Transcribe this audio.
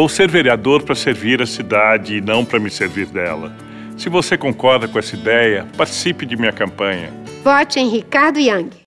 Vou ser vereador para servir a cidade e não para me servir dela. Se você concorda com essa ideia, participe de minha campanha. Vote em Ricardo Yang.